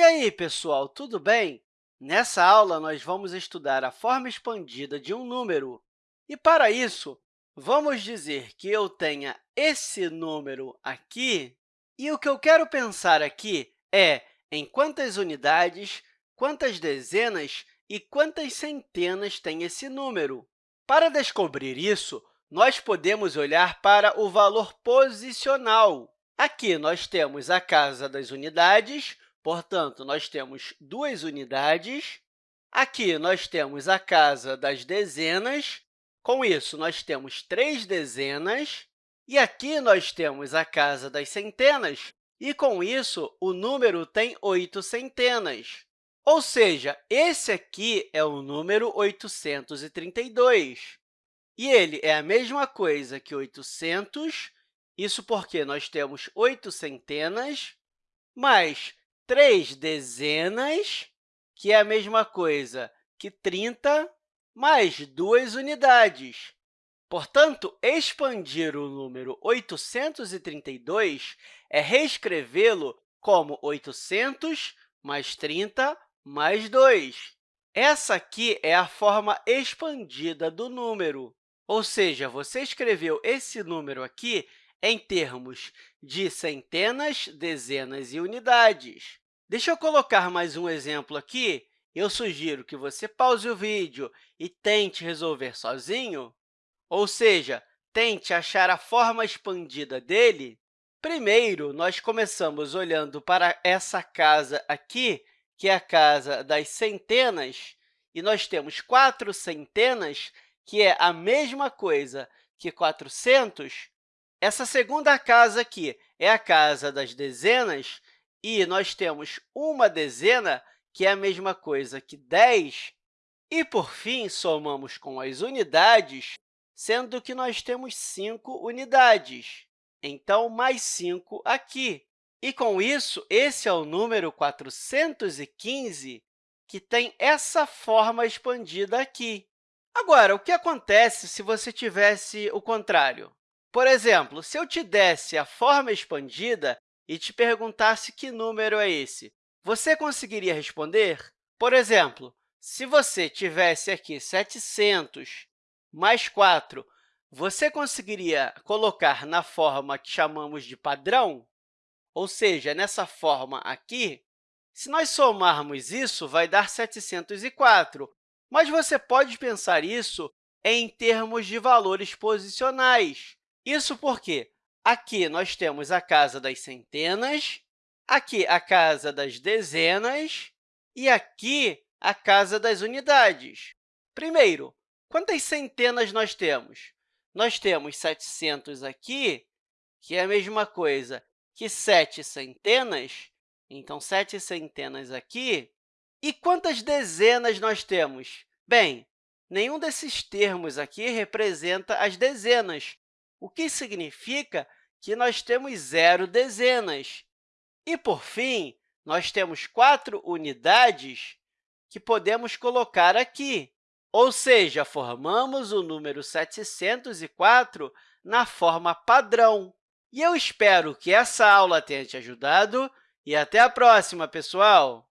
E aí, pessoal, tudo bem? Nessa aula, nós vamos estudar a forma expandida de um número. E, para isso, vamos dizer que eu tenha esse número aqui, e o que eu quero pensar aqui é em quantas unidades, quantas dezenas e quantas centenas tem esse número. Para descobrir isso, nós podemos olhar para o valor posicional. Aqui, nós temos a casa das unidades, Portanto, nós temos duas unidades. Aqui, nós temos a casa das dezenas. Com isso, nós temos três dezenas. E aqui, nós temos a casa das centenas. E, com isso, o número tem oito centenas. Ou seja, esse aqui é o número 832. E ele é a mesma coisa que 800, isso porque nós temos oito centenas, mais três dezenas, que é a mesma coisa que 30, mais duas unidades. Portanto, expandir o número 832 é reescrevê-lo como 800 mais 30 mais 2. Essa aqui é a forma expandida do número, ou seja, você escreveu esse número aqui em termos de centenas, dezenas e unidades. Deixa eu colocar mais um exemplo aqui. Eu sugiro que você pause o vídeo e tente resolver sozinho, ou seja, tente achar a forma expandida dele. Primeiro, nós começamos olhando para essa casa aqui, que é a casa das centenas, e nós temos quatro centenas, que é a mesma coisa que 400. Essa segunda casa aqui é a casa das dezenas, e nós temos uma dezena, que é a mesma coisa que 10, e, por fim, somamos com as unidades, sendo que nós temos 5 unidades. Então, mais 5 aqui. E, com isso, esse é o número 415, que tem essa forma expandida aqui. Agora, o que acontece se você tivesse o contrário? Por exemplo, se eu te desse a forma expandida e te perguntasse que número é esse, você conseguiria responder? Por exemplo, se você tivesse aqui 700 mais 4, você conseguiria colocar na forma que chamamos de padrão? Ou seja, nessa forma aqui, se nós somarmos isso, vai dar 704. Mas você pode pensar isso em termos de valores posicionais. Isso porque Aqui nós temos a casa das centenas, aqui a casa das dezenas e aqui a casa das unidades. Primeiro, quantas centenas nós temos? Nós temos 700 aqui, que é a mesma coisa que 7 centenas, então, 7 centenas aqui. E quantas dezenas nós temos? Bem, nenhum desses termos aqui representa as dezenas, o que significa que nós temos zero dezenas. E, por fim, nós temos quatro unidades que podemos colocar aqui, ou seja, formamos o número 704 na forma padrão. E eu espero que essa aula tenha te ajudado e até a próxima, pessoal!